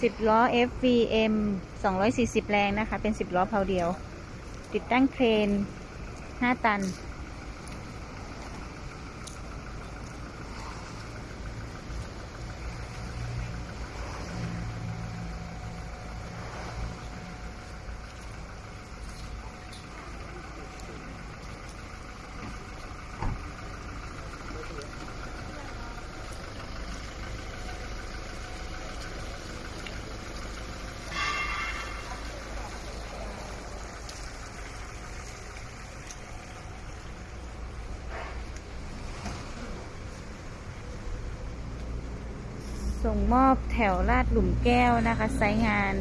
10 ล้อ FVM 240 แรงนะคะ เป็น 10 ล้อเพาเดียว ติดตั้งเครน 5 ตัน ส่งมอบแถวลาดหลุมแก้วนะคะไซงาน